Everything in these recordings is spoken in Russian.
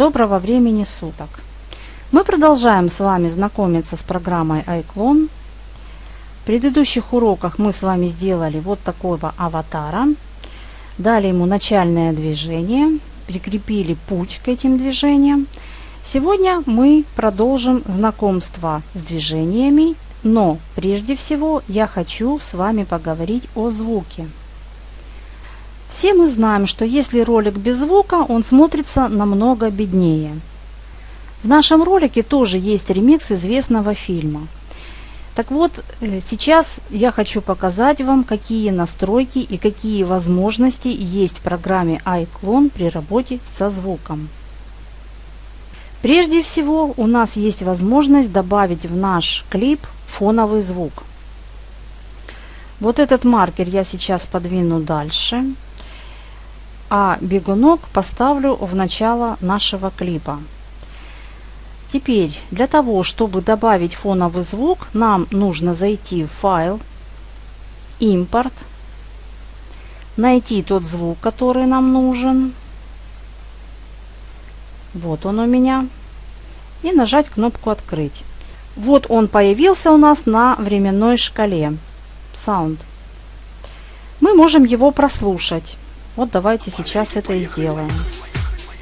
Доброго времени суток! Мы продолжаем с вами знакомиться с программой iClone. В предыдущих уроках мы с вами сделали вот такого аватара, дали ему начальное движение, прикрепили путь к этим движениям. Сегодня мы продолжим знакомство с движениями, но прежде всего я хочу с вами поговорить о звуке. Все мы знаем, что если ролик без звука, он смотрится намного беднее. В нашем ролике тоже есть ремикс известного фильма. Так вот, э, сейчас я хочу показать вам, какие настройки и какие возможности есть в программе iClone при работе со звуком. Прежде всего, у нас есть возможность добавить в наш клип фоновый звук. Вот этот маркер я сейчас подвину дальше а бегунок поставлю в начало нашего клипа. Теперь для того, чтобы добавить фоновый звук, нам нужно зайти в файл, импорт, найти тот звук, который нам нужен. Вот он у меня. И нажать кнопку «Открыть». Вот он появился у нас на временной шкале. Sound. Мы можем его прослушать. Вот давайте сейчас это и сделаем.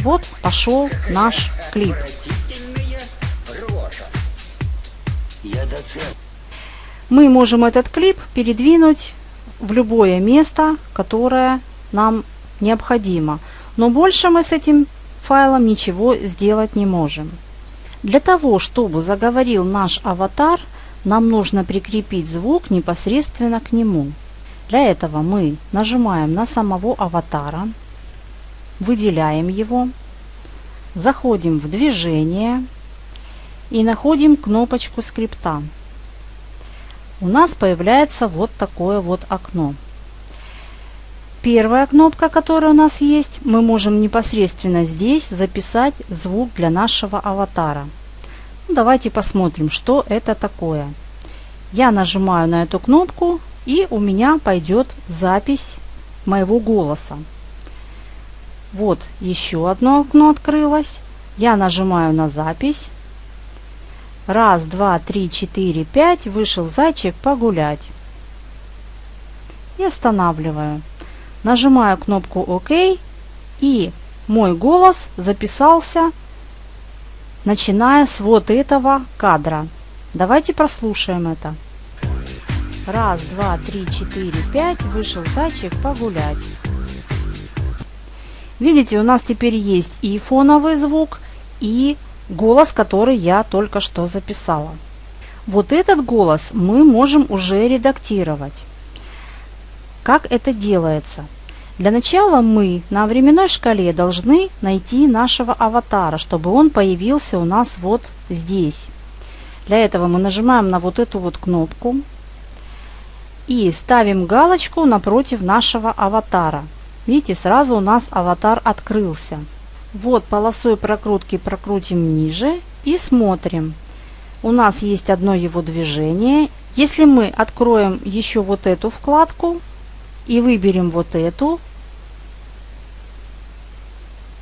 Вот пошел наш клип. Мы можем этот клип передвинуть в любое место, которое нам необходимо. Но больше мы с этим файлом ничего сделать не можем. Для того, чтобы заговорил наш аватар, нам нужно прикрепить звук непосредственно к нему. Для этого мы нажимаем на самого аватара, выделяем его, заходим в движение и находим кнопочку скрипта. У нас появляется вот такое вот окно. Первая кнопка, которая у нас есть, мы можем непосредственно здесь записать звук для нашего аватара. Ну, давайте посмотрим, что это такое. Я нажимаю на эту кнопку и у меня пойдет запись моего голоса. Вот еще одно окно открылось. Я нажимаю на запись. Раз, два, три, четыре, пять. Вышел зайчик погулять. И останавливаю. Нажимаю кнопку ОК. И мой голос записался, начиная с вот этого кадра. Давайте прослушаем это. Раз, два, три, четыре, пять. Вышел зайчик погулять. Видите, у нас теперь есть и фоновый звук, и голос, который я только что записала. Вот этот голос мы можем уже редактировать. Как это делается? Для начала мы на временной шкале должны найти нашего аватара, чтобы он появился у нас вот здесь. Для этого мы нажимаем на вот эту вот кнопку и ставим галочку напротив нашего аватара. Видите, сразу у нас аватар открылся. Вот полосой прокрутки прокрутим ниже и смотрим. У нас есть одно его движение. Если мы откроем еще вот эту вкладку и выберем вот эту,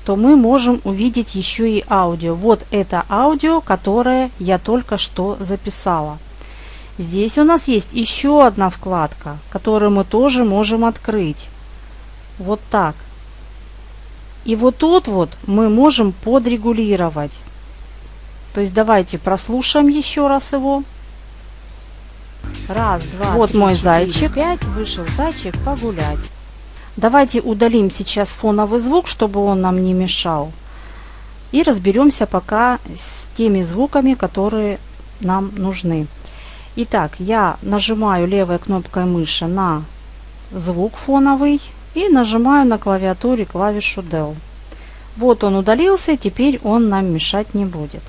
то мы можем увидеть еще и аудио. Вот это аудио, которое я только что записала. Здесь у нас есть еще одна вкладка, которую мы тоже можем открыть. Вот так. И вот тут вот мы можем подрегулировать. То есть давайте прослушаем еще раз его. Раз, два, Вот три, мой четыре, зайчик. Пять. Вышел зайчик погулять. Давайте удалим сейчас фоновый звук, чтобы он нам не мешал. И разберемся пока с теми звуками, которые нам нужны. Итак, я нажимаю левой кнопкой мыши на звук фоновый и нажимаю на клавиатуре клавишу Del. Вот он удалился, теперь он нам мешать не будет.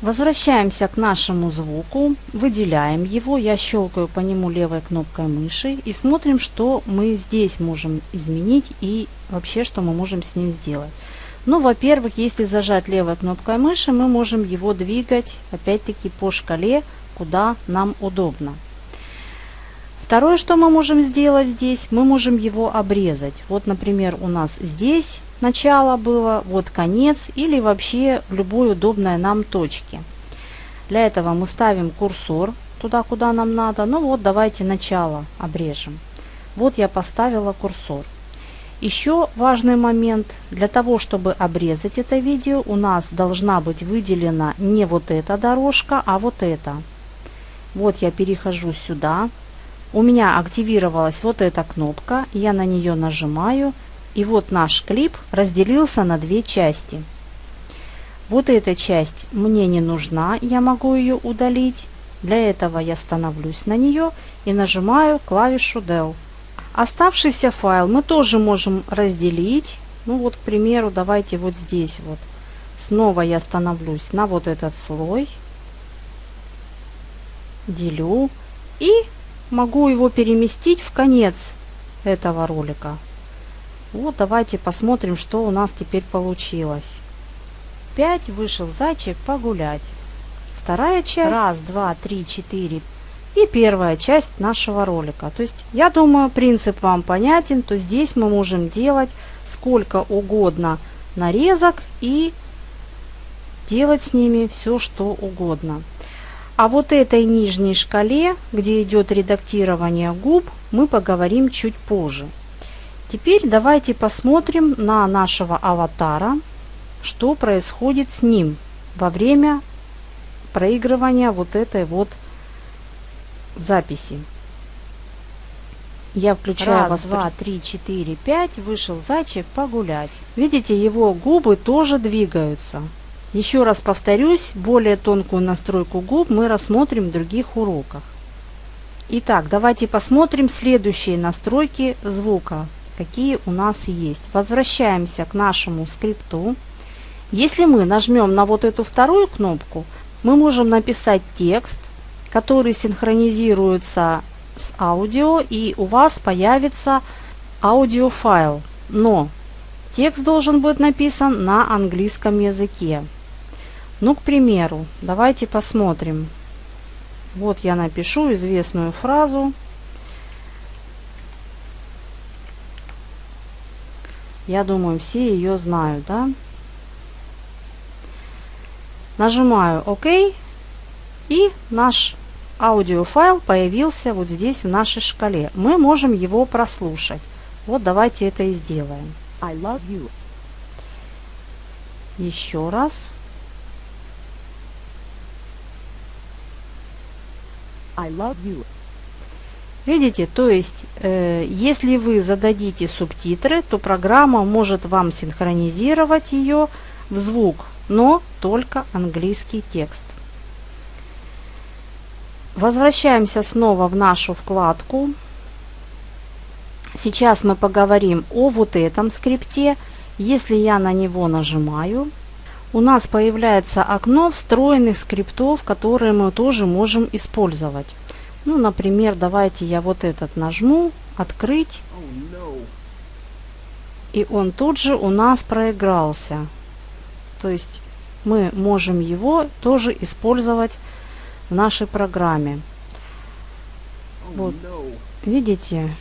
Возвращаемся к нашему звуку, выделяем его, я щелкаю по нему левой кнопкой мыши и смотрим, что мы здесь можем изменить и вообще, что мы можем с ним сделать. Ну, во-первых, если зажать левой кнопкой мыши, мы можем его двигать опять-таки по шкале куда нам удобно. Второе, что мы можем сделать здесь, мы можем его обрезать. Вот, например, у нас здесь начало было, вот конец или вообще в любой удобной нам точке. Для этого мы ставим курсор туда, куда нам надо. Ну вот, давайте начало обрежем. Вот я поставила курсор. Еще важный момент. Для того, чтобы обрезать это видео, у нас должна быть выделена не вот эта дорожка, а вот эта. Вот я перехожу сюда. У меня активировалась вот эта кнопка. Я на нее нажимаю. И вот наш клип разделился на две части. Вот эта часть мне не нужна, я могу ее удалить. Для этого я становлюсь на нее и нажимаю клавишу Del. Оставшийся файл мы тоже можем разделить. Ну вот, к примеру, давайте вот здесь вот. Снова я становлюсь на вот этот слой. Делю. И могу его переместить в конец этого ролика. Вот давайте посмотрим, что у нас теперь получилось. 5 вышел зайчик погулять. Вторая часть. Раз, два, три, четыре. И первая часть нашего ролика. То есть, я думаю, принцип вам понятен. То здесь мы можем делать сколько угодно нарезок и делать с ними все, что угодно. А вот этой нижней шкале, где идет редактирование губ, мы поговорим чуть позже. Теперь давайте посмотрим на нашего аватара, что происходит с ним во время проигрывания вот этой вот записи. Я включаю Раз, два, три, четыре, пять. Вышел зайчик погулять. Видите, его губы тоже двигаются. Еще раз повторюсь, более тонкую настройку губ мы рассмотрим в других уроках. Итак, давайте посмотрим следующие настройки звука какие у нас есть. Возвращаемся к нашему скрипту. Если мы нажмем на вот эту вторую кнопку, мы можем написать текст, который синхронизируется с аудио, и у вас появится аудиофайл. Но текст должен быть написан на английском языке. Ну, к примеру, давайте посмотрим. Вот я напишу известную фразу. Я думаю, все ее знают, да? Нажимаю ОК, и наш аудиофайл появился вот здесь в нашей шкале. Мы можем его прослушать. Вот давайте это и сделаем. I love you. Еще раз. I love you. Видите, то есть, э, если вы зададите субтитры, то программа может вам синхронизировать ее в звук, но только английский текст. Возвращаемся снова в нашу вкладку. Сейчас мы поговорим о вот этом скрипте. Если я на него нажимаю, у нас появляется окно встроенных скриптов, которые мы тоже можем использовать. Ну, например, давайте я вот этот нажму, открыть. И он тут же у нас проигрался. То есть мы можем его тоже использовать в нашей программе. Вот. Видите?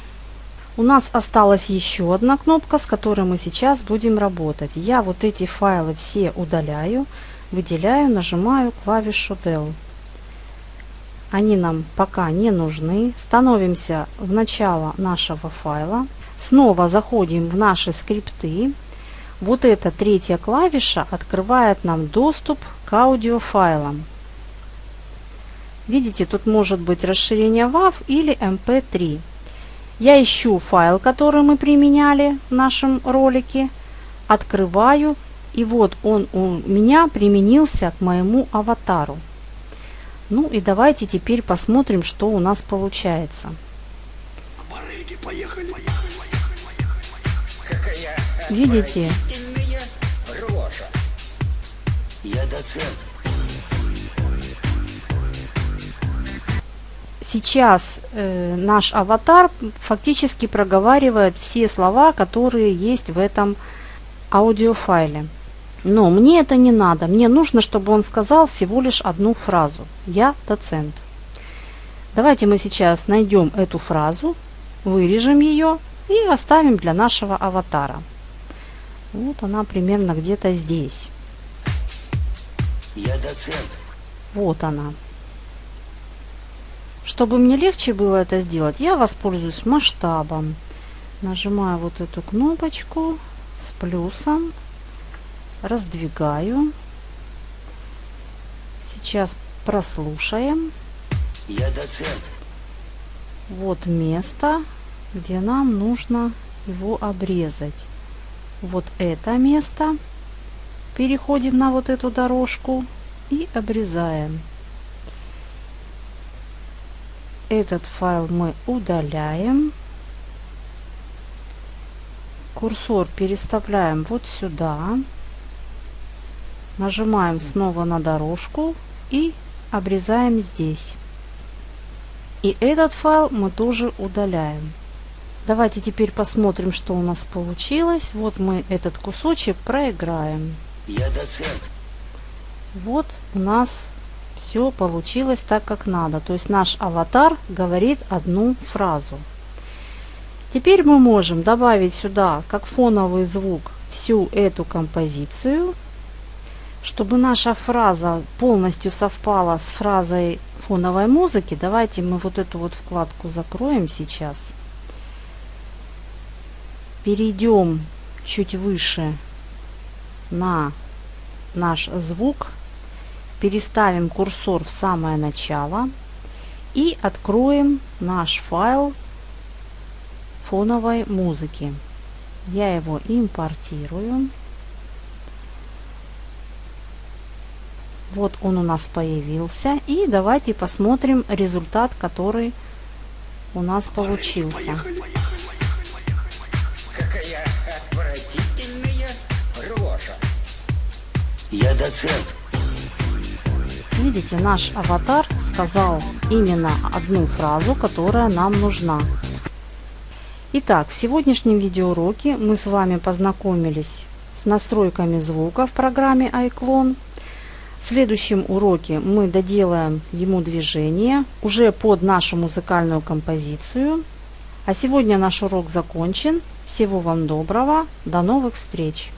У нас осталась еще одна кнопка, с которой мы сейчас будем работать. Я вот эти файлы все удаляю, выделяю, нажимаю клавишу Del они нам пока не нужны. Становимся в начало нашего файла. Снова заходим в наши скрипты. Вот эта третья клавиша открывает нам доступ к аудиофайлам. Видите, тут может быть расширение WAV или MP3. Я ищу файл, который мы применяли в нашем ролике, открываю, и вот он у меня применился к моему аватару. Ну и давайте теперь посмотрим, что у нас получается. Видите? Сейчас э, наш аватар фактически проговаривает все слова, которые есть в этом аудиофайле. Но мне это не надо. Мне нужно, чтобы он сказал всего лишь одну фразу. Я доцент. Давайте мы сейчас найдем эту фразу, вырежем ее и оставим для нашего аватара. Вот она примерно где-то здесь. Я доцент. Вот она. Чтобы мне легче было это сделать, я воспользуюсь масштабом. Нажимаю вот эту кнопочку с плюсом, раздвигаю. Сейчас прослушаем. Я доцент. Вот место, где нам нужно его обрезать. Вот это место. Переходим на вот эту дорожку и обрезаем. Этот файл мы удаляем. Курсор переставляем вот сюда. Нажимаем снова на дорожку и обрезаем здесь. И этот файл мы тоже удаляем. Давайте теперь посмотрим, что у нас получилось. Вот мы этот кусочек проиграем. Я доцент. Вот у нас все получилось так, как надо. То есть наш аватар говорит одну фразу. Теперь мы можем добавить сюда, как фоновый звук, всю эту композицию. Чтобы наша фраза полностью совпала с фразой фоновой музыки, давайте мы вот эту вот вкладку закроем сейчас. Перейдем чуть выше на наш звук, переставим курсор в самое начало и откроем наш файл фоновой музыки. Я его импортирую. Вот он у нас появился. И давайте посмотрим результат, который у нас получился. Какая отвратительная рожа. Я доцент. Видите, наш аватар сказал именно одну фразу, которая нам нужна. Итак, в сегодняшнем видеоуроке мы с вами познакомились с настройками звука в программе iClone. В следующем уроке мы доделаем ему движение уже под нашу музыкальную композицию. А сегодня наш урок закончен. Всего вам доброго. До новых встреч!